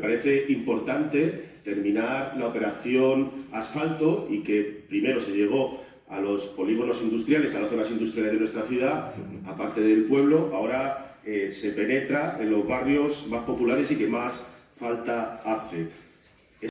parece importante terminar la operación asfalto y que primero se llegó a los polígonos industriales, a las zonas industriales de nuestra ciudad, aparte del pueblo, ahora eh, se penetra en los barrios más populares y que más falta hace.